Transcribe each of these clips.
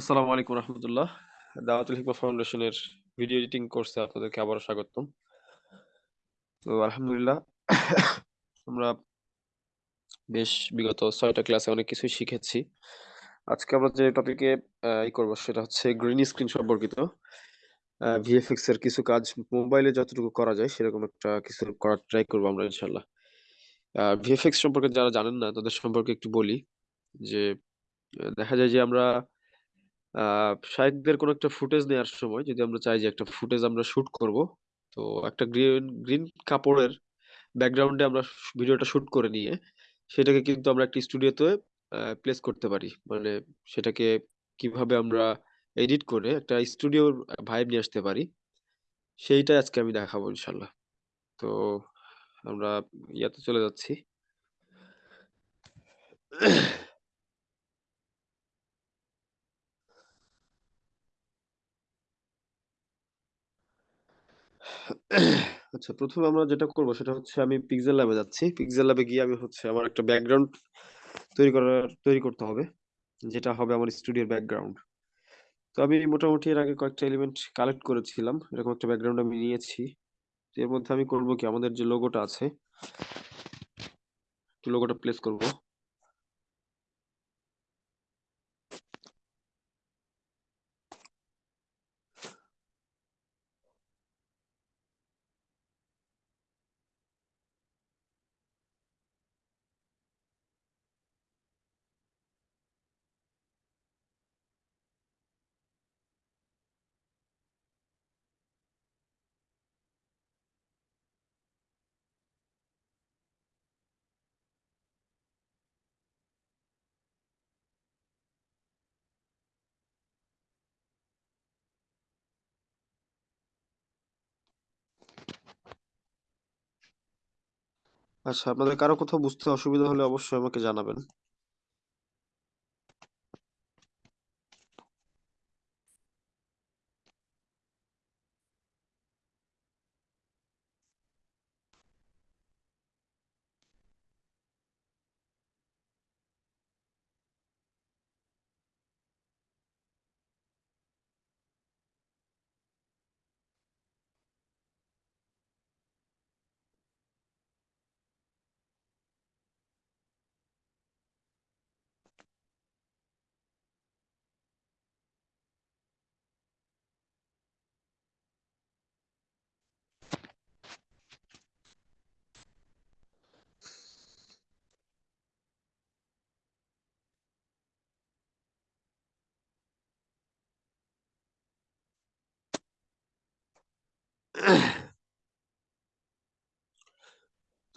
আসসালামু আলাইকুম রহমতুল্লাহ। দাওয়াতুল হিকমা ফাউন্ডেশনের ভিডিও এডিটিং কোর্সে আপনাদেরকে আবারও স্বাগতম। তো আলহামদুলিল্লাহ, আমরা বেশ বিগত ছয়টা ক্লাসে অনেক কিছুই শিখেছি। আজকে আমরা যে টপিকে ই করব সেটা হচ্ছে গ্রিন স্ক্রিন সম্পর্কিত। ভিএফএক্স এর কিছু কাজ মোবাইলে যতটুকু করা যায় সেরকম একটা কিছু করার ট্রাই করব আমরা ইনশাল্লাহ ভিএফএক্স সম্পর্কে যারা জানেন না তাদের সম্পর্কে একটু বলি যে দেখা যায় যে আমরা শাহেকদের কোনো একটা ফুটেজ নেওয়ার সময় যদি আমরা চাই যে একটা ফুটেজ আমরা শুট করব, তো একটা গ্রিন গ্রিন কাপড়ের ব্যাকগ্রাউন্ডে আমরা ভিডিওটা শুট করে নিয়ে সেটাকে কিন্তু আমরা একটা স্টুডিওতে প্লেস করতে পারি। মানে সেটাকে কীভাবে আমরা এডিট করে একটা স্টুডিওর ভাইব নিয়ে আসতে পারি, সেইটাই আজকে আমি দেখাবো ইনশাল্লাহ। তো আমরা ইয়াতে চলে যাচ্ছি। আচ্ছা প্রথমে আমরা যেটা করব সেটা হচ্ছে আমি পিক্সেল ল্যাবে যাচ্ছি। পিক্সেল ল্যাবে গিয়ে আমি হচ্ছে আমার একটা ব্যাকগ্রাউন্ড তৈরি করার, তৈরি করতে হবে, যেটা হবে আমার স্টুডিওর ব্যাকগ্রাউন্ড তো আমি মোটামুটি এর আগে কয়েকটা এলিমেন্ট কালেক্ট করেছিলাম, এরকম একটা ব্যাকগ্রাউন্ড আমি নিয়েছি। এর মধ্যে আমি করব কি? আমাদের যে লোগোটা আছে লোগোটা প্লেস করব। আচ্ছা আপনাদের কারও কোথাও বুঝতে অসুবিধা হলে অবশ্যই আমাকে জানাবেন।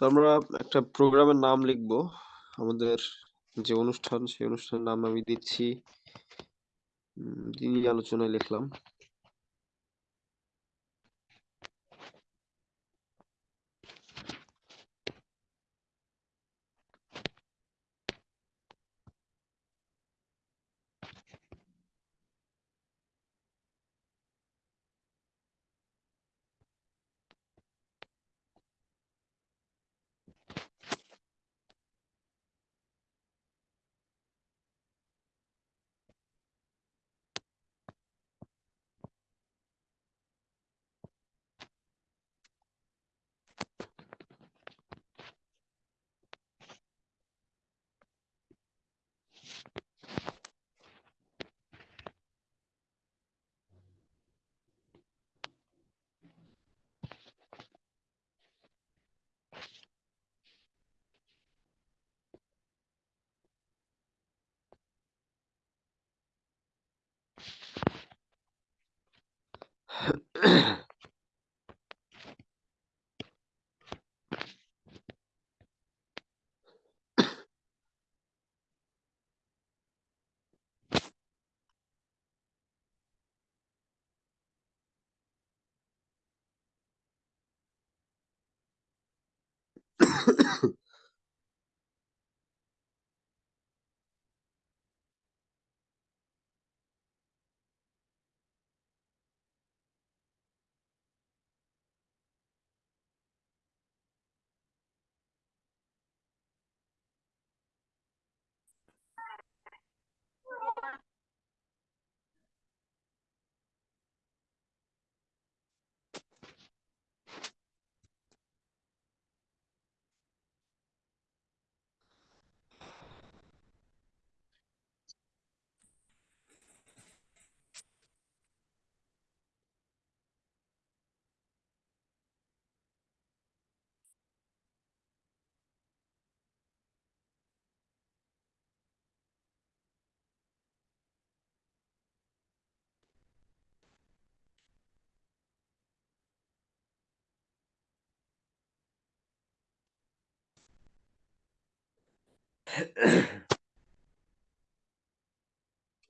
তো আমরা একটা প্রোগ্রামের নাম লিখব। আমাদের যে অনুষ্ঠান, সেই অনুষ্ঠানের নাম আমি দিচ্ছি দিনই আলোচনায় লিখলাম। Yeah.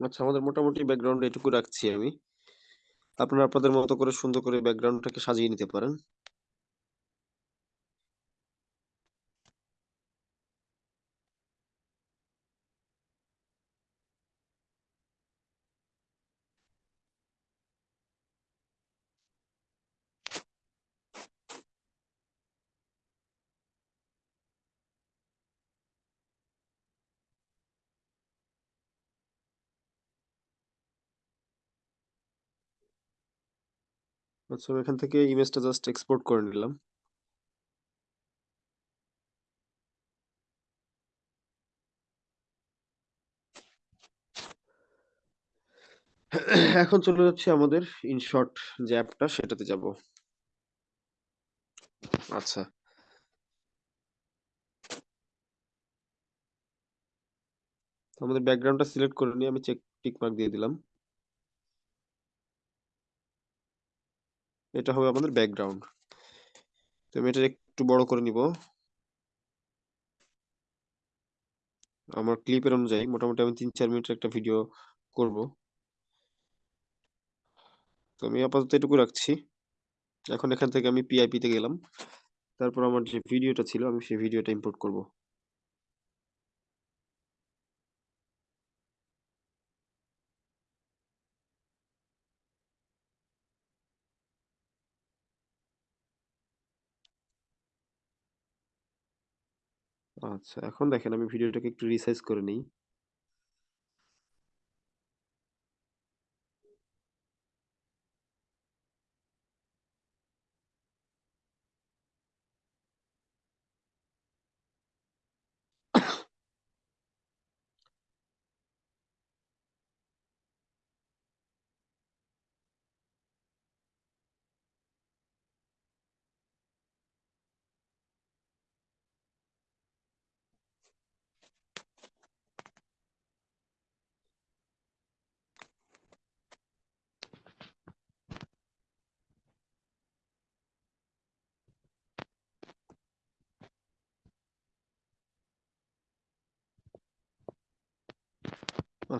আচ্ছা আমাদের মোটামুটি ব্যাকগ্রাউন্ড এটুকু রাখছি আমি। আপনারা আপনাদের মতো করে সুন্দর করে ব্যাকগ্রাউন্ডটাকে সাজিয়ে নিতে পারেন। আচ্ছা এখান থেকে ইমেজটা জাস্ট এক্সপোর্ট করে নিলাম। এখন চলে যাচ্ছে আমাদের ইনশর্ট যে অ্যাপটা, সেটাতে যাব। আচ্ছা। আমাদের ব্যাকগ্রাউন্ডটা সিলেক্ট করে নিয়ে আমি চেক টিক মার্ক দিয়ে দিলাম। এটা হবে আমাদের ব্যাকগ্রাউন্ড তো আমি এটা একটু বড় করে নিব। আমার ক্লিপের অনুযায়ী মোটামুটি আমি তিন চার মিনিটের একটা ভিডিও করব। তো আমি আপাতত এটুকু রাখছি। এখন এখান থেকে আমি পিআইপি তে গেলাম। তারপর আমার যে ভিডিওটা ছিল, আমি সেই ভিডিওটা ইম্পোর্ট করব। আচ্ছা এখন দেখেন আমি ভিডিওটাকে একটু রিসাইজ করে নিই।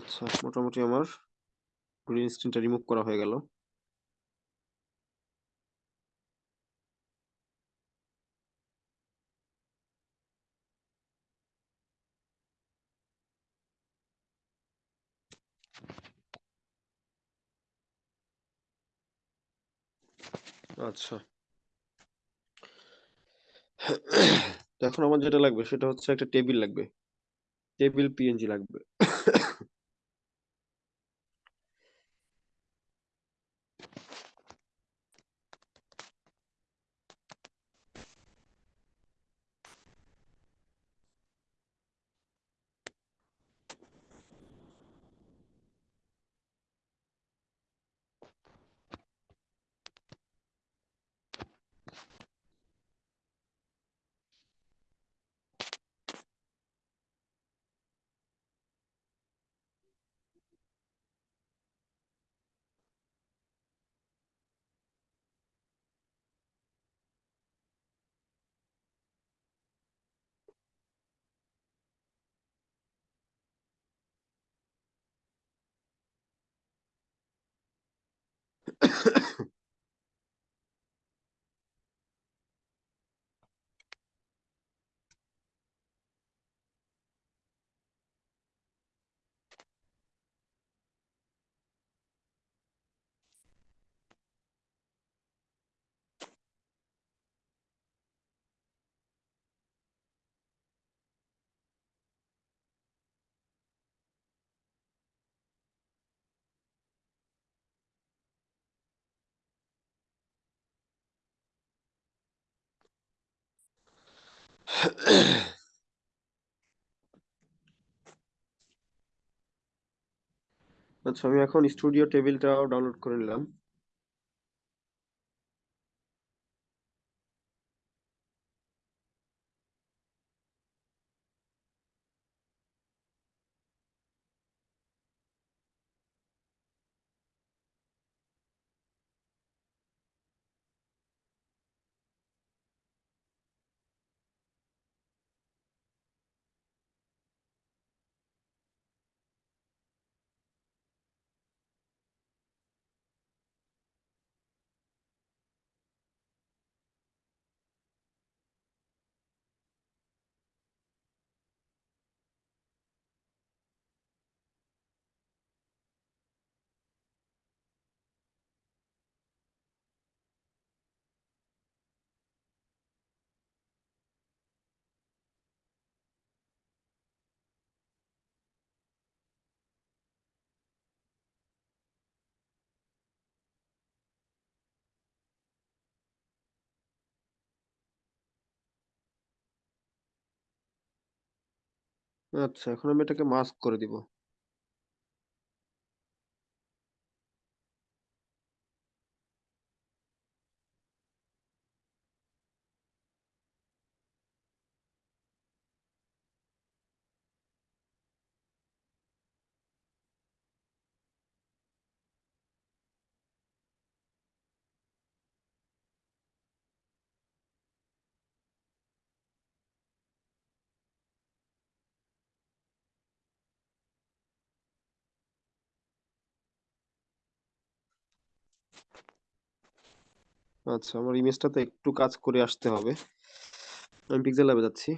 আচ্ছা মোটামুটি আমার গ্রিন স্ক্রিনটা রিমুভ করা হয়ে গেল। আচ্ছা। এখন আমার যেটা লাগবে সেটা হচ্ছে একটা টেবিল লাগবে। টেবিল পিএনজি লাগবে। আচ্ছা আমি এখন স্টুডিও টেবিলটাও ডাউনলোড করে নিলাম। আচ্ছা এখন আমি এটাকে মাস্ক করে দিব। আচ্ছা আমার ইমেজটাতে একটু কাজ করে আসতে হবে। আমি পিক্সেল ল্যাবে যাচ্ছি।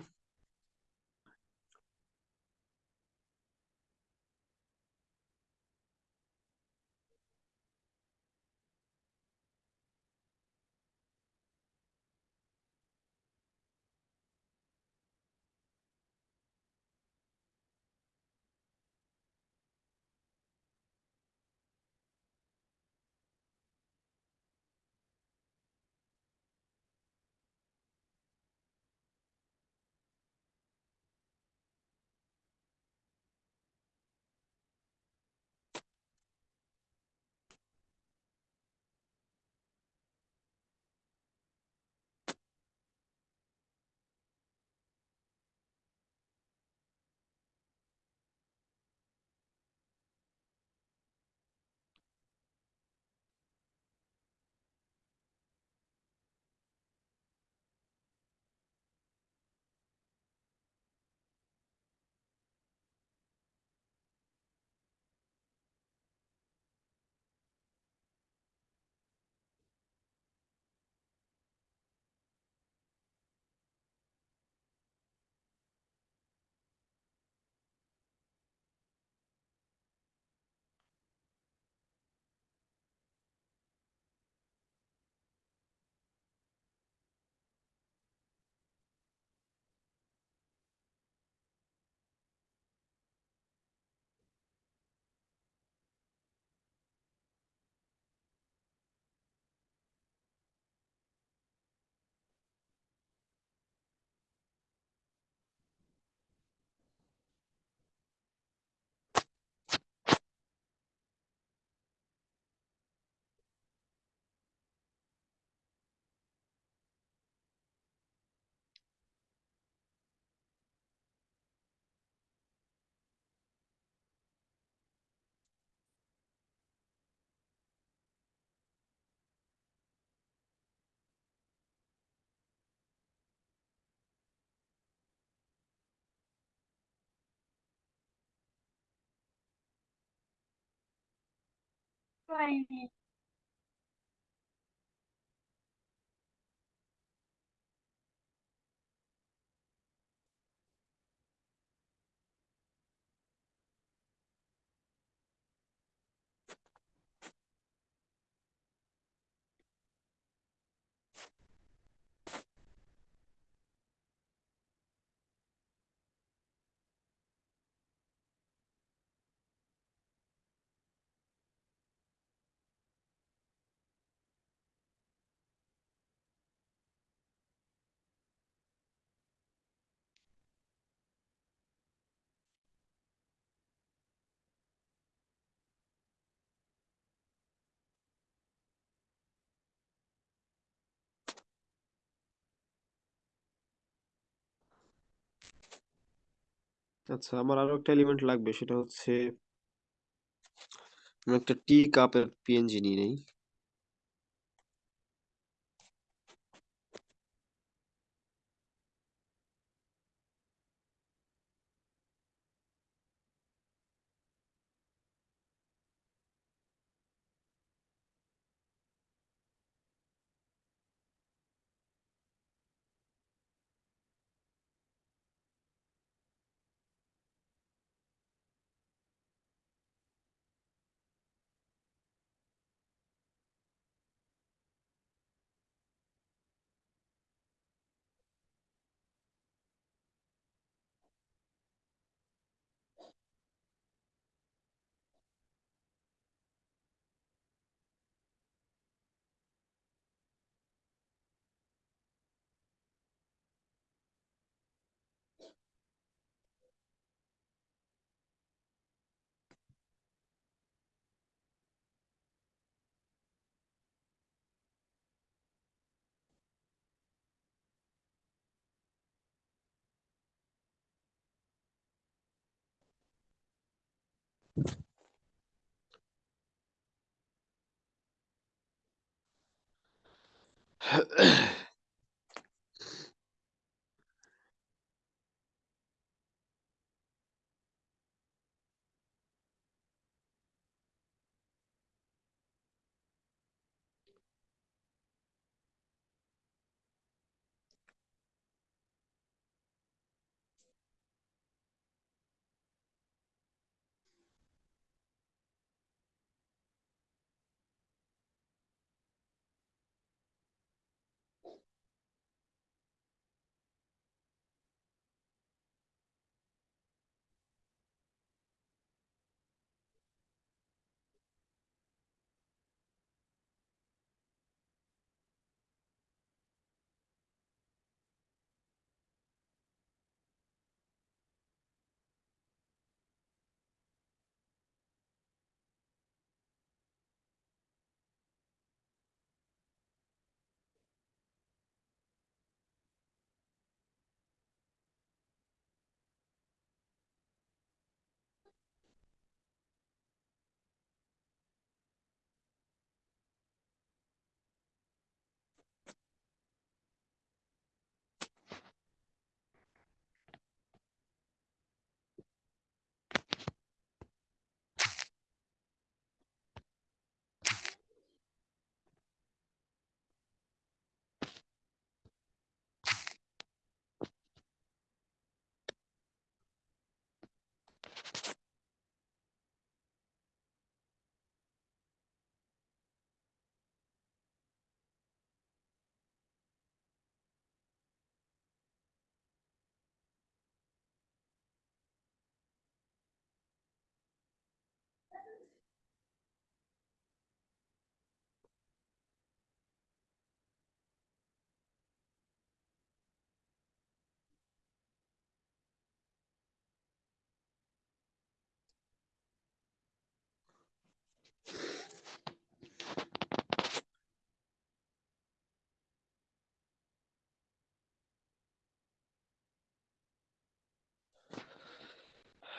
Oi. আচ্ছা আমার আরও একটা এলিমেন্ট লাগবে, সেটা হচ্ছে, আমি একটা টি কাপের পিএনজি নিয়ে নেই। Ahem.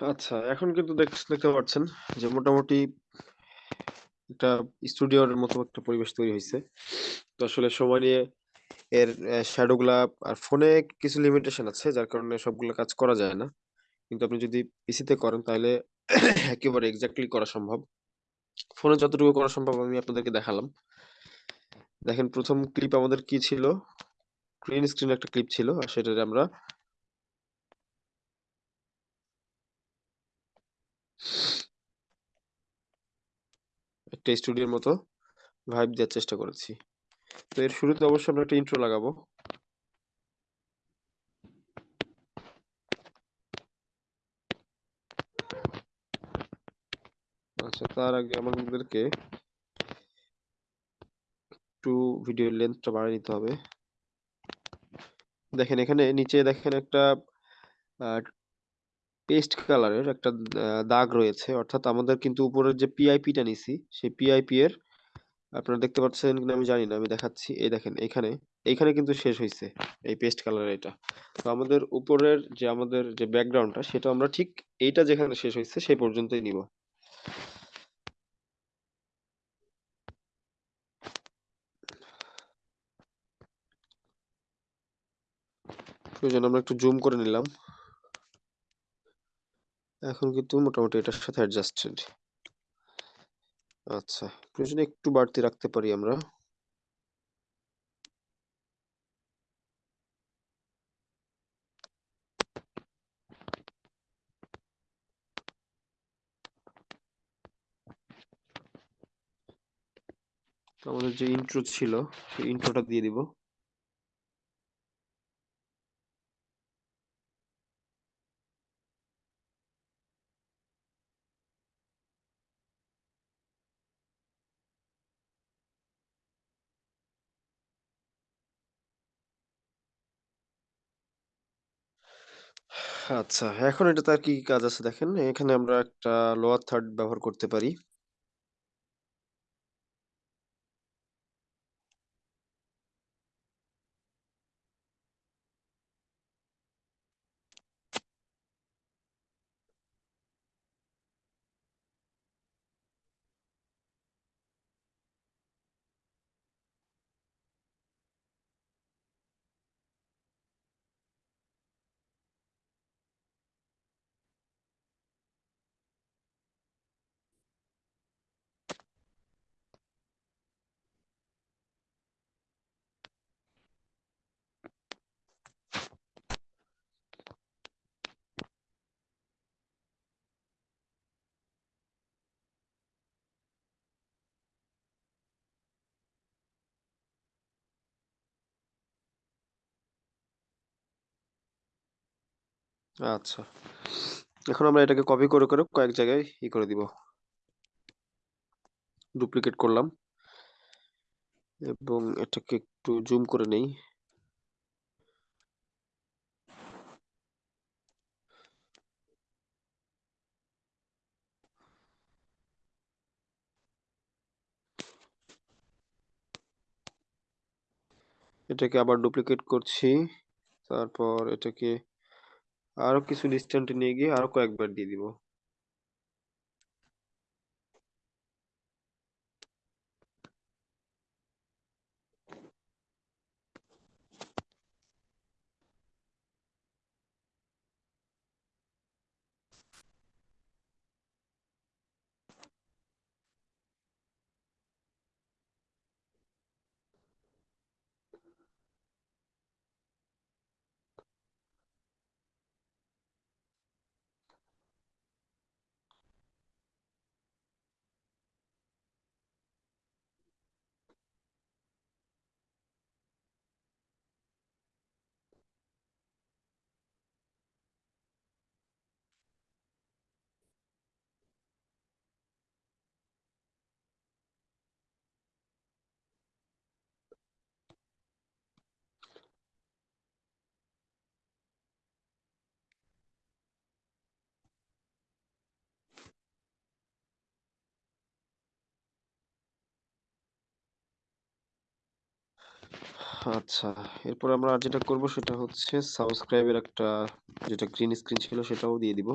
আচ্ছা এখন কিন্তু দেখ- দেখতে পাচ্ছেন যে মোটামুটি একটা স্টুডিওর মতো একটা পরিবেশ তৈরি হয়েছে তো আসলে সময় নিয়ে এর শ্যাডো গুলা আর ফোনে কিছু লিমিটেশন আছে, যার কারণে সবগুলো কাজ করা যায় না। কিন্তু আপনি যদি পিসিতে করেন, তাহলে একেবারে এক্স্যাক্টলি করা সম্ভব। ফোনে যতটুকু করা সম্ভব আমি আপনাদেরকে দেখালাম। দেখেন, প্রথম ক্লিপ আমাদের কি ছিল? গ্রিন স্ক্রিন একটা ক্লিপ ছিল, আর সেটাতে আমরা একটা স্টুডিওর মতো ভাইব দেওয়ার চেষ্টা করেছি। তো এর শুরুতে অবশ্যই আমরা একটা ইন্ট্রো লাগাবো। আচ্ছা তার আগে আমাদেরকে একটু ভিডিও লেন্থটা বাড়িয়ে নিতে হবে। দেখেন, এখানে নিচে দেখেন একটা পেস্ট কালারের একটা দাগ রয়েছে। অর্থাৎ আমাদের কিন্তু উপরের যে পিআইপিটা নিছি, সেই পিআইপি এর, আপনারা দেখতে পাচ্ছেন কিনা আমি জানি না, আমি দেখাচ্ছি। এই দেখেন, এখানে এইখানে কিন্তু শেষ হয়েছে এই পেস্ট কালার এটা। তো আমাদের উপরের যে আমাদের যে ব্যাকগ্রাউন্ডটা সেটা আমরা ঠিক এইটা যেখানে শেষ হয়েছে সেই পর্যন্তই নিব। প্রয়োজন আমরা একটু জুম করে নিলাম। এখন কিন্তু মোটামুটি এটার সাথে অ্যাডজাস্টেড আচ্ছা প্রয়োজনে একটু বাড়তি রাখতে পারি আমরা। আমাদের যে ইন্ট্রো ছিল, সেই ইন্ট্রোটা দিয়ে দিব। আচ্ছা এখন এটাতে আর কি কি কাজ আছে দেখেন? এখানে আমরা একটা লোয়ার থার্ড ব্যবহার করতে পারি। আচ্ছা। এখন আমরা এটাকে কপি করে করে কয়েক জায়গায় ই করে দিব। ডুপ্লিকেট করলাম। এবং এটাকে একটু জুম করে নেই। এটাকে আবার ডুপ্লিকেট করছি। তারপর এটাকে আরও কিছু ডিস্টেন্টে নিয়ে গিয়ে আরও কয়েকবার দিয়ে দিব। আচ্ছা এরপর আমরা আর যেটা করব সেটা হচ্ছে সাবস্ক্রাইবের একটা যেটা গ্রিন স্ক্রিন ছিল সেটাও দিয়ে দিব।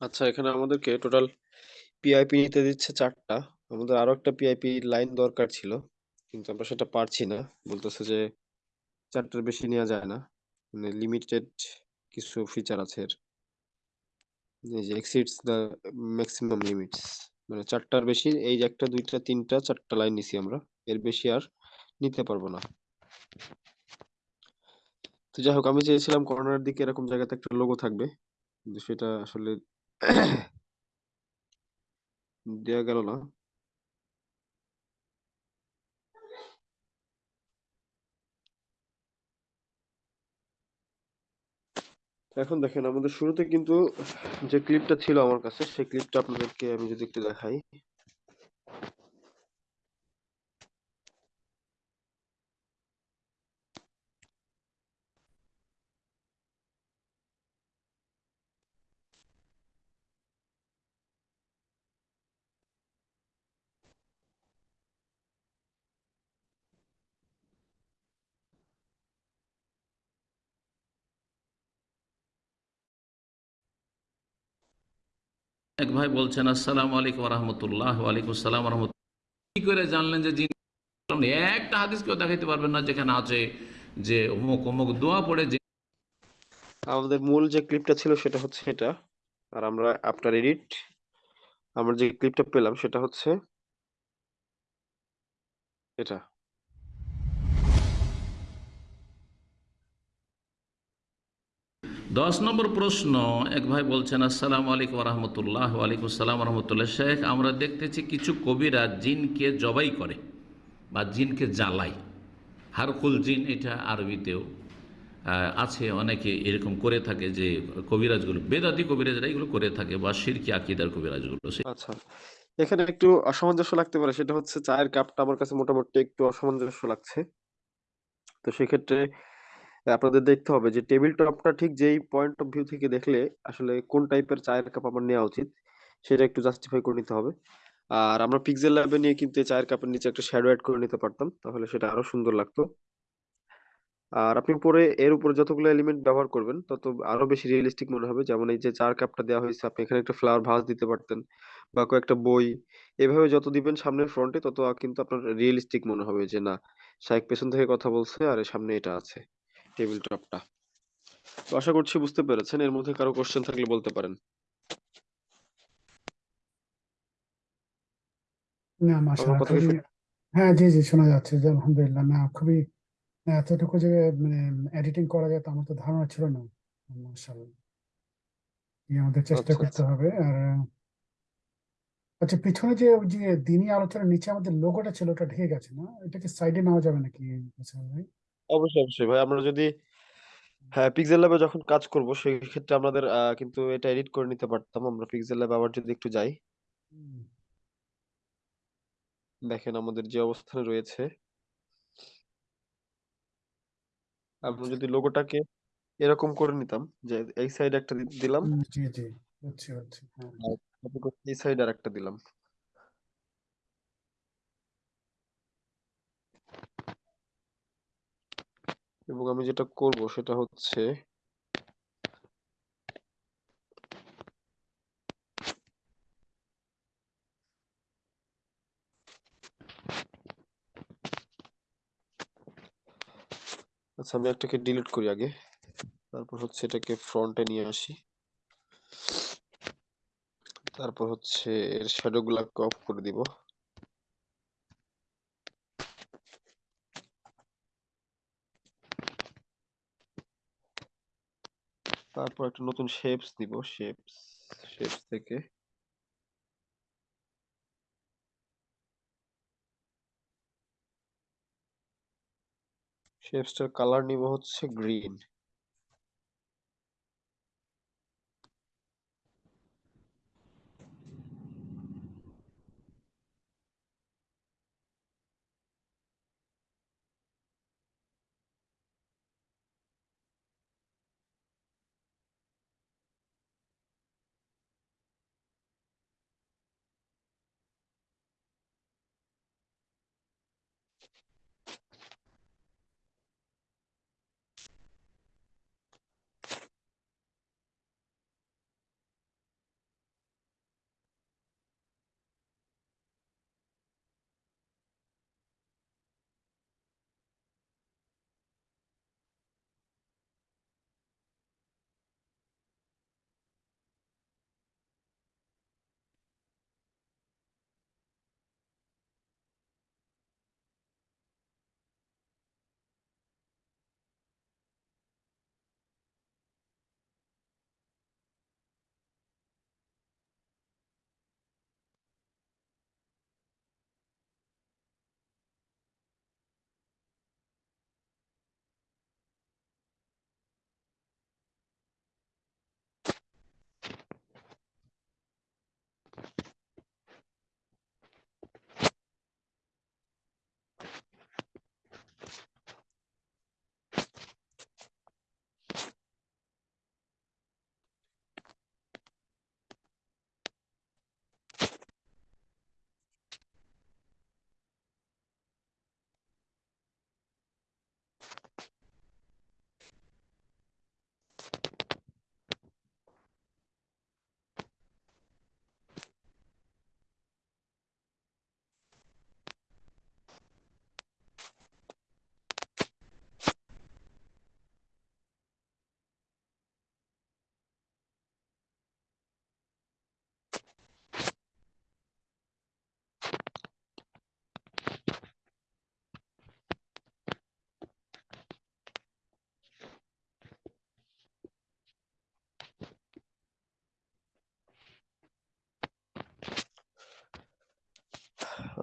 আচ্ছা এখানে আমাদেরকে টোটাল পিআইপি নিতে দিচ্ছে চারটা আমাদের আরও একটা পিআইপি লাইন দরকার ছিল। কিন্তু আমরা সেটা পারছি না। বলতেছে যে চারটার বেশি নেওয়া যায় না। মানে লিমিটেড কিছু ফিচার আছে এর। যে exceeds the maximum limits মানে ৪ টার বেশি, এই যে ১ টা ২ টা ৩ টা ৪ টা লাইন নিছি আমরা। এর বেশি আর নিতে পারব না। তো যাই হোক, আমি চেয়েছিলাম কর্নারের দিকে এরকম জায়গাতে একটা লোগো থাকবে। কিন্তু সেটা আসলে দেয়া গেল না। এখন দেখেন, আমাদের শুরুতে কিন্তু যে ক্লিপটা ছিল আমার কাছে, সেই ক্লিপটা আপনাদেরকে আমি যদি একটু দেখাই। এক ভাই বলছেন, আসসালামু আলাইকুম রহমতুল্লাহ ওয়ালাইকুম আসসালাম রহমতুল্লাহ কি করে জানলেন যে জিন একটা হাদিস কেউ দেখাইতে পারবেন না, যেখানে আছে যে অমুক অমুক দোয়া পড়ে যে আমাদের মূল যে ক্লিপটা ছিল সেটা হচ্ছে এটা। আর আমরা আফটার এডিট, আমরা যে ক্লিপটা পেলাম সেটা হচ্ছে এটা। দশ নম্বর প্রশ্ন, এক ভাই বলছেন, আসসালামু আলাইকুম রহমতুল্লাহ ওয়ালাইকুম আসসালাম রহমতুল্লাহ শেখ, আমরা দেখতেছি কিছু কবিরা জিনকে জবাই করে বা জিনকে জ্বালায় হারকুল জিন এটা আরবিতেও আছে, অনেকে এরকম করে থাকে যে কবিরাজগুলো, বেদাতি কবিরাজরা এগুলো করে থাকে বা শিরকি আকিদার কবিরাজগুলো আচ্ছা। এখানে একটু অসামঞ্জস্য লাগতে পারে, সেটা হচ্ছে চায়ের কাপটা আমার কাছে মোটামুটি একটু অসামঞ্জস্য লাগছে। তো সেক্ষেত্রে আপনাদের দেখতে হবে যে টেবিল টপটা ঠিক যেই পয়েন্ট অফ ভিউ থেকে দেখলে আসলে কোন টাইপের চায়ের কাপ আমার নেওয়া উচিত, সেটা একটু জাস্টিফাই করে নিতে হবে। আর আমরা পিক্সেল ল্যাবে নিয়ে কিন্তু চায়ের কাপের নিচে একটা শ্যাডো অ্যাড করে নিতে পারতাম। তাহলে সেটা আরও সুন্দর লাগতো। আর আপনি পরে এর উপরে যতগুলো এলিমেন্ট ব্যবহার করবেন, তত আরও বেশি রিয়ালিস্টিক মনে হবে। যেমন এই যে চা'র কাপটা দেওয়া হয়েছে, আপনি এখানে একটা ফ্লাওয়ার ভাস দিতে পারতেন বা কয়েকটা বই। এভাবে যত দিবেন সামনের ফ্রন্টে তত কিন্তু আপনার রিয়েলিস্টিক মনে হবে যে না শাইখ পেছন থেকে কথা বলছে আর সামনে এটা আছে টেবিল টপটা। তো আশা করছি বুঝতে পেরেছেন। এর মধ্যে কারও কোয়েশ্চেন থাকলে বলতে পারেন। না মাশাআল্লাহ হ্যাঁ জি জি শোনা যাচ্ছে যে আলহামদুলিল্লাহ না খুবই এতটুকু যে মানে এডিটিং করা যায় তা আমার তো ধারণা ছিল না মাশাআল্লাহ আমাদের চেষ্টা আচ্ছা, করতে আচ্ছা। হবে আর আচ্ছা পিছনে যে ওই যে দিনই আলোচনার নিচে আমাদের লোগোটা ছিল ওটা ঢেকে গেছে না এটাকে সাইডে নেওয়া যাবে নাকি ভাই অবশ্যই, অবশ্যই ভাই। আমরা যদি হ্যাঁ, পিক্সেল ল্যাবে যখন কাজ করব সেই ক্ষেত্রে আমাদের আ কিন্তু এটা এডিট করে নিতে পারতাম। আমরা পিক্সেল ল্যাবে আবার যদি একটু যাই। হুম, দেখেন আমাদের যে অবস্থানে রয়েছে। আমরা আচ্ছা যদি লোগোটাকে এরকম করে নিতাম যে এই সাইডে একটা দি দিলাম হুম, জি জি বুঝছি বুঝছি হ্যাঁ আর এই সাইডে আরেকটা দিলাম। এবং আমি যেটা করব সেটা হচ্ছে আচ্ছা আমি একটাকে ডিলিট করি আগে। তারপর হচ্ছে এটাকে ফ্রন্টে নিয়ে আসি। তারপর হচ্ছে এর শ্যাডো গুলাকে অফ করে দিব। তারপর একটা নতুন শেপস দিব। শেপস, শেপস থেকে শেপসটার কালার নিব হচ্ছে গ্রিন।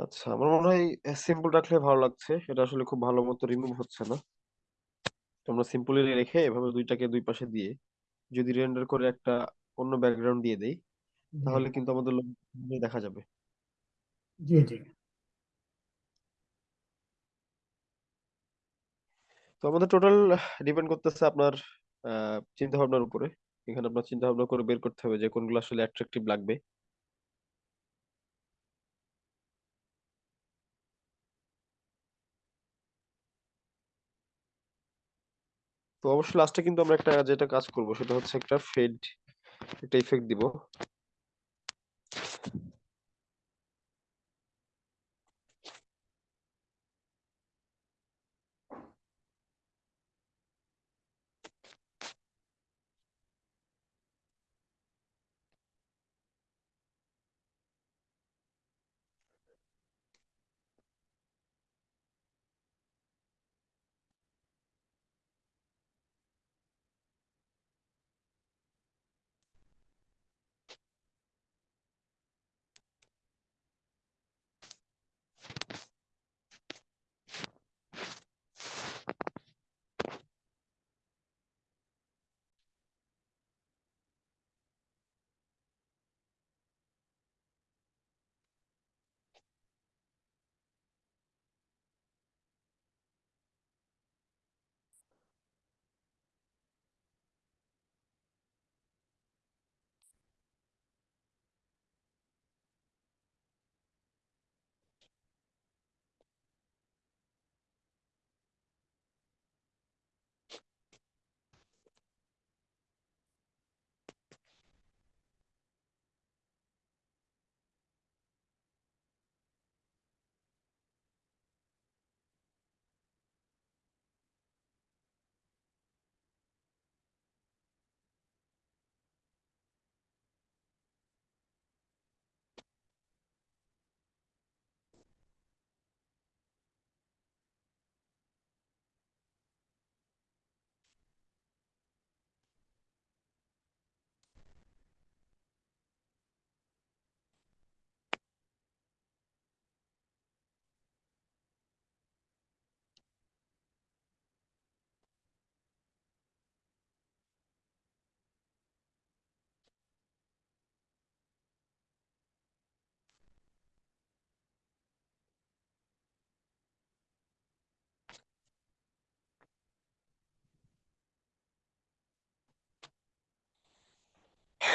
আচ্ছা আমার মনে হয় সিম্পল রাখলে ভালো লাগছে। এটা আসলে খুব ভালো মতো রিমুভ হচ্ছে না। তো আমরা সিম্পলি রেখে এভাবে দুইটাকে দুই পাশে দিয়ে যদি রেন্ডার করে একটা অন্য ব্যাকগ্রাউন্ড দিয়ে দেই জি তাহলে কিন্তু আমাদের লোগো দেখা যাবে। জি জি। তো আমাদের টোটাল ডিপেন্ড করতেছে আপনার চিন্তা ভাবনার উপরে। এখানে আপনার চিন্তা ভাবনা করে বের করতে হবে যে কোনগুলো আসলে অ্যাট্রাকটিভ লাগবে। তো অবশ্যই লাস্টে কিন্তু আমরা একটা যেটা কাজ করব সেটা হচ্ছে একটা ফেড একটা ইফেক্ট দিব।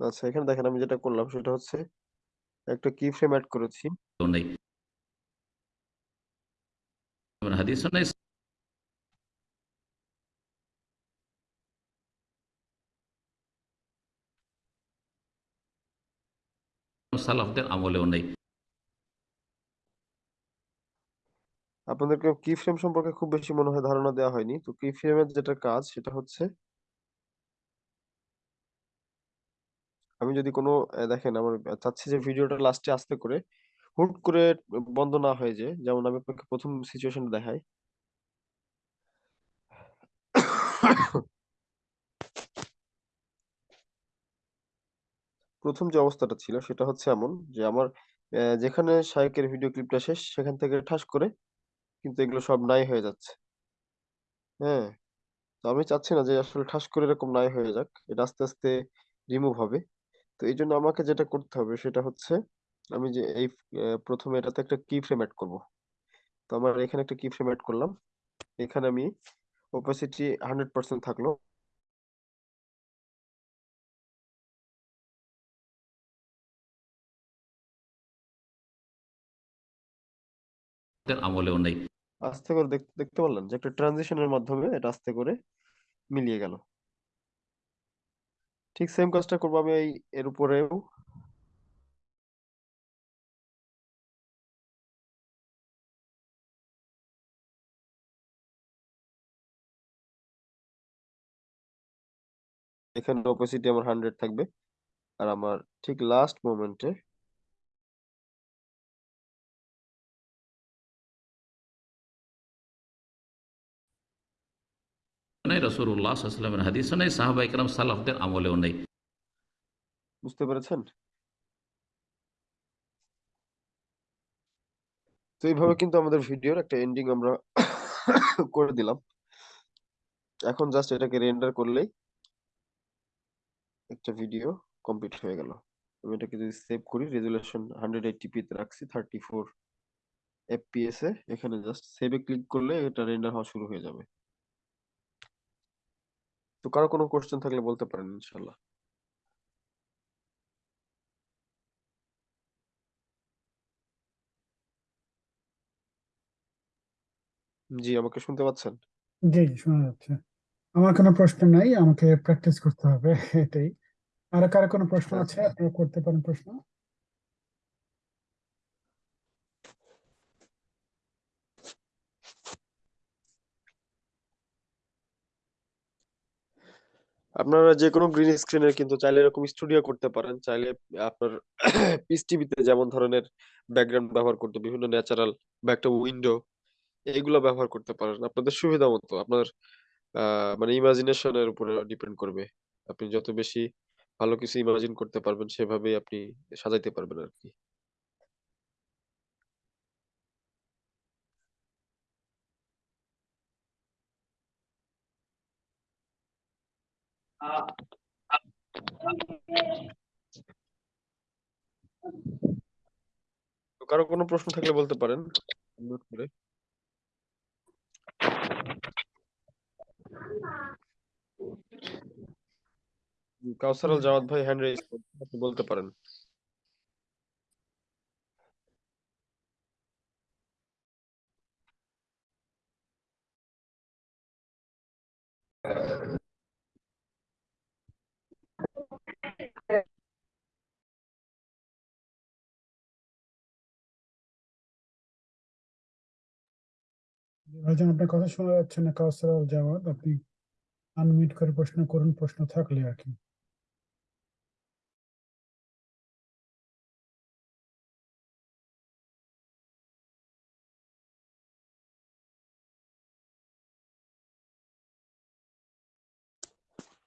আচ্ছা এখানে দেখেন আমি যেটা করলাম সেটা হচ্ছে একটা কি ফ্রেম অ্যাড করেছি। হাদিসও নেই। সালাফদের আমলেও নেই। আপনাদেরকে কি ফ্রেম সম্পর্কে খুব বেশি মনে হয় ধারণা দেওয়া হয়নি। তো কি ফ্রেমের যেটা কাজ সেটা হচ্ছে আমি যদি কোনো দেখেন আমার চাচ্ছি যে ভিডিওটা লাস্টে আস্তে করে হুট করে বন্ধ না হয়ে যায়, যেমন আমি আপনাকে প্রথম সিচুয়েশনটা দেখাই। প্রথম যে অবস্থাটা ছিল সেটা হচ্ছে এমন যে আমার যেখানে শাইকের ভিডিও ক্লিপটা শেষ, সেখান থেকে ঠাস করে কিন্তু এগুলো সব নাই হয়ে যাচ্ছে। হ্যাঁ? তো আমি চাচ্ছি না যে আসলে ঠাস করে এরকম নাই হয়ে যাক, এটা আস্তে আস্তে রিমুভ হবে। তো এই জন্য আমাকে যেটা করতে হবে সেটা হচ্ছে আমি যে এই প্রথমে এটাতে একটা কি ফ্রেম অ্যাড করব। তো আমার এখানে একটা কি ফ্রেম অ্যাড করলাম। এখানে আমি ওপাসিটি হান্ড্রেড পার্সেন্ট থাকল। আমলেও নেই। আস্তে করে দেখ- দেখতে পারলেন যে একটা ট্রানজিশনের মাধ্যমে এটা আস্তে করে মিলিয়ে গেল। ঠিক সেম কাজটা করব আমি এই, এর উপরেও। এখানে অপোসিটি আমার হান্ড্রেড থাকবে। আর আমার ঠিক লাস্ট মোমেন্টে নাই রসুল্লাহ সাল্লামের হাদিসও নেই, সাহাবা ইকরাম, সালাফদের আমলেও নেই। বুঝতে পেরেছেন? তো এইভাবে কিন্তু আমাদের ভিডিওর একটা এন্ডিং আমরা করে দিলাম। এখন জাস্ট এটাকে রেন্ডার করলেই একটা ভিডিও কমপ্লিট হয়ে গেল। আমি এটাকে যদি সেভ করি রেজুলেশন হান্ড্রেড এইটটিপি তে রাখছি থার্টি ফোর এফপিএস এ, এখানে জাস্ট সেভে ক্লিক করলে এটা রেন্ডার হওয়া শুরু হয়ে যাবে। তো কারও কোনো কোশ্চেন থাকলে বলতে পারেন ইনশাল্লাহ। জি আমাকে শুনতে পাচ্ছেন? জি শোনা যাচ্ছে। আমার কোনো প্রশ্ন নাই আমাকে প্র্যাকটিস করতে হবে এটাই। আর কারও কোনো প্রশ্ন হ্যাঁ। আছে? আপনারা করতে পারেন প্রশ্ন? আপনারা যে কোনো গ্রিন স্ক্রিনের কিন্তু চাইলে এরকম স্টুডিও করতে পারেন। চাইলে আপনার পিস টিভিতে যেমন ধরনের ব্যাকগ্রাউন্ড ব্যবহার করতে, বিভিন্ন ন্যাচারাল বা একটা উইন্ডো এইগুলো ব্যবহার করতে পারেন। আপনাদের সুবিধা মতো, আপনার মানে ইমাজিনেশনের উপরে ডিপেন্ড করবে। আপনি যত বেশি ভালো কিছু ইমাজিন করতে পারবেন, সেভাবেই আপনি সাজাইতে পারবেন আর কি। কারও কোনো প্রশ্ন থাকলে বলতে পারেন। করে। কাউসার আল জাওয়াদ ভাই হ্যান্ড রেজ বলতে পারেন। ভাইজান আপনার কথা শোনা যাচ্ছে না কাউসার আল জাওয়াদ আপনি আনমিউট করে প্রশ্ন করুন প্রশ্ন থাকলে আর কি।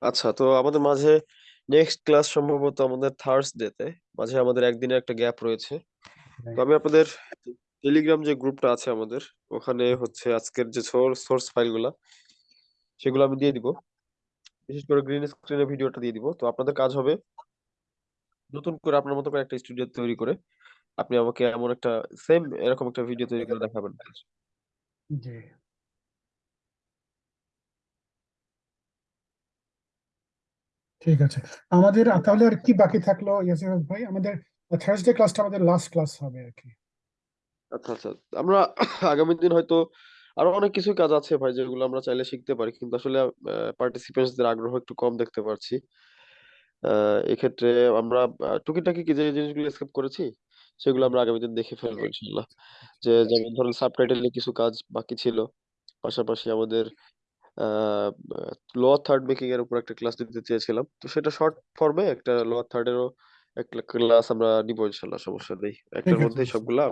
আচ্ছা তো আমাদের মাঝে নেক্সট ক্লাস সম্ভবত আমাদের থার্সডে তে মাঝে আমাদের একদিনের একটা গ্যাপ রয়েছে। তো আমি আপনাদের টেলিগ্রাম যে গ্রুপটা আছে আমাদের ওখানে হচ্ছে আজকের যে সোর্স ফাইলগুলা সেগুলো আমি দিয়ে দিব। বিশেষ করে গ্রিন স্ক্রিনে ভিডিওটা দিয়ে দিব। তো আপনাদের কাজ হবে নতুন করে আপনার মতো করে একটা স্টুডিও তৈরি করে আপনি আমাকে এমন একটা সেম এরকম একটা ভিডিও তৈরি করে দেখাবেন। জি। ঠিক আছে। আমাদের তাহলে আর কি বাকি থাকল ইয়াসির ভাই? আমাদের থার্সডে ক্লাসটা আমাদের লাস্ট ক্লাস হবে আর কি। আচ্ছা আচ্ছা। আমরা আগামী দিন হয়তো আরও অনেক কিছু কাজ আছে ভাই যেগুলো আমরা চাইলে শিখতে পারি। কিন্তু আসলে পার্টিসিপেন্টসদের আগ্রহ একটু কম দেখতে পারছি। আহ এক্ষেত্রে আমরা আহ, টুকিটাকি কি যে জিনিসগুলো স্কিপ করেছি সেগুলো আমরা আগামী দিন দেখে ফেলব ইনশাল্লাহ যে যেমন ধরুন সাবটাইটেলে কিছু কাজ বাকি ছিল পাশাপাশি আমাদের লোয়ার থার্ড মেকিং এর উপর একটা ক্লাস নিতে চেয়েছিলাম। তো সেটা শর্ট ফর্মে একটা লোয়ার থার্ড এরও একটা ক্লাস আমরা নিব ইনশাল্লাহ সমস্যা নেই। একটার মধ্যেই সবগুলা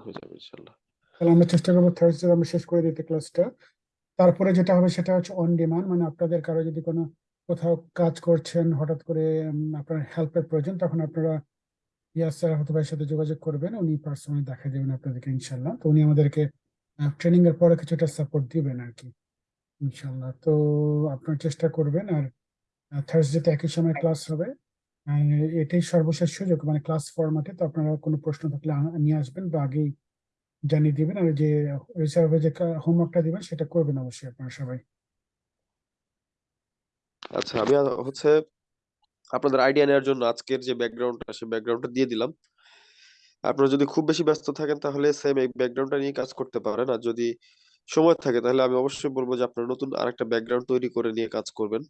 হয়ে যাবে ইনশাল্লাহ তাহলে আমরা চেষ্টা করব থার্সডে আমরা শেষ করে দিতে ক্লাসটা তারপরে যেটা হবে সেটা হচ্ছে অন ডিমান্ড মানে আপনাদের কারও যদি কোনো কোথাও কাজ করছেন হঠাৎ করে আপনার হেল্পের প্রয়োজন তখন আপনারা ইয়াস স্যার হয়তো ভাইয়ের সাথে যোগাযোগ করবেন উনি পার্সোনালি দেখা দেবেন আপনাদেরকে ইনশাল্লাহ তো উনি আমাদেরকে ট্রেনিং এর পরে কিছুটা সাপোর্ট দিবেন আর কি ইনশাল্লাহ তো আপনার চেষ্টা করবেন আর থার্সডেতে একই সময় ক্লাস হবে। এটাই সর্বশেষ সুযোগ। মানে ক্লাস ফরম্যাটে তো আপনারা কোনো প্রশ্ন থাকলে নিয়ে আসবেন বা আগেই জানিয়ে দিবেন। আর যে রিসার্ভে যে হোমওয়ার্কটা দিবেন সেটা করবেন অবশ্যই আপনারা সবাই। আচ্ছা আমি হচ্ছে আপনাদের আইডিয়া নেওয়ার জন্য আজকের যে ব্যাকগ্রাউন্ডটা সে ব্যাকগ্রাউন্ডটা দিয়ে দিলাম। আপনারা যদি খুব বেশি ব্যস্ত থাকেন তাহলে সেম এই ব্যাকগ্রাউন্ডটা নিয়ে কাজ করতে পারেন। আর যদি সময় থাকে তাহলে আমি অবশ্যই বলব যে আপনারা নতুন আরেকটা ব্যাকগ্রাউন্ড তৈরি করে নিয়ে কাজ করবেন।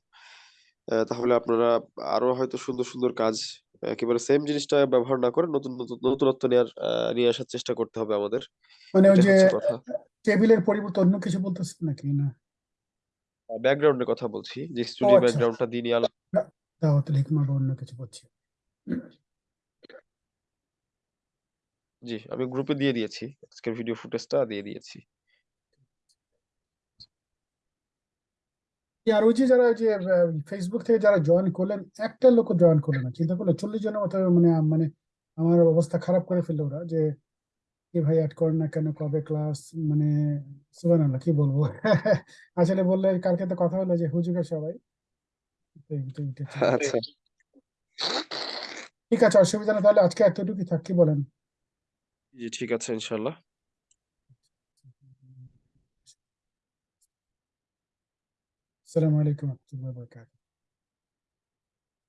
তাহলে আপনারা আরও হয়তো সুন্দর সুন্দর কাজ একেবারে সেম জিনিসটা ব্যবহার না করে নতুন নতুন নতুনত্ব নেওয়ার নিয়ে আসার চেষ্টা করতে হবে আমাদের। মানে ওই যে টেবিলের পরিবর্তে অন্য কিছু বলতেছেন নাকি? না। ব্যাকগ্রাউন্ডের কথা বলছি। যে ও স্টুডি আচ্ছা। ব্যাকগ্রাউন্ডটা দিয়ে নিয়ে আলো- দাওয়াতুল হিকমা বা অন্য কিছু বলছি। জি আমি গ্রুপে দিয়ে দিয়েছি। আজকের ভিডিও ফুটেজটা দিয়ে দিয়েছি। আর ওই যে যারা যে ফেসবুক থেকে যারা জয়েন করলেন একটা লোক জয়েন করল না। চিন্তা করলে চল্লিশ জনের মতো মানে মানে আমার অবস্থা খারাপ করে ফেলল ওরা যে কি ভাই অ্যাড করেন না কেন? কবে ক্লাস মানে সুবহানাল্লাহ কি বলব? আসলে বললে কালকে তো কথা হলো যে হুজুগের সবাই। আচ্ছা। ঠিক আছে অসুবিধা নেই তাহলে আজকে এতটুকুই থাক কি বলেন? জি ঠিক আছে ইনশাল্লাহ। আসসালামু আলাইকুম রহমতুল্লাহ বরকাত